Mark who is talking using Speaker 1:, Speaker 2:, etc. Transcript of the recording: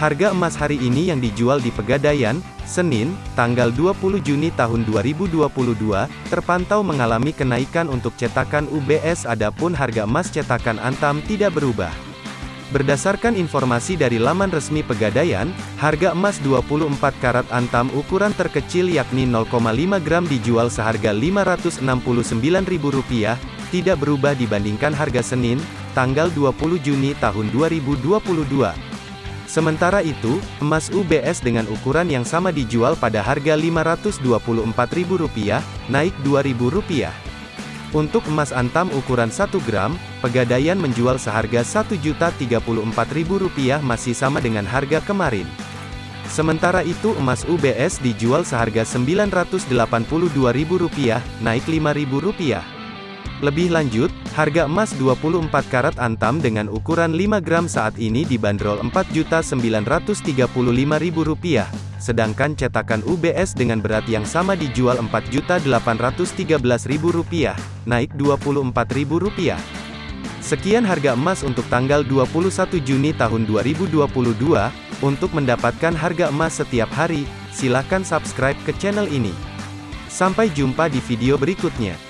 Speaker 1: Harga emas hari ini yang dijual di Pegadaian, Senin, tanggal 20 Juni tahun 2022, terpantau mengalami kenaikan untuk cetakan UBS adapun harga emas cetakan Antam tidak berubah. Berdasarkan informasi dari laman resmi Pegadaian, harga emas 24 karat Antam ukuran terkecil yakni 0,5 gram dijual seharga Rp569.000, tidak berubah dibandingkan harga Senin, tanggal 20 Juni tahun 2022. Sementara itu, emas UBS dengan ukuran yang sama dijual pada harga Rp524.000, naik Rp2.000. Untuk emas antam ukuran 1 gram, Pegadaian menjual seharga Rp1.034.000 masih sama dengan harga kemarin. Sementara itu emas UBS dijual seharga Rp982.000, naik Rp5.000. Lebih lanjut, harga emas 24 karat antam dengan ukuran 5 gram saat ini dibanderol Rp4.935.000, sedangkan cetakan UBS dengan berat yang sama dijual Rp4.813.000, naik Rp24.000. Sekian harga emas untuk tanggal 21 Juni tahun 2022. Untuk mendapatkan harga emas setiap hari, silakan subscribe ke channel ini. Sampai jumpa di video berikutnya.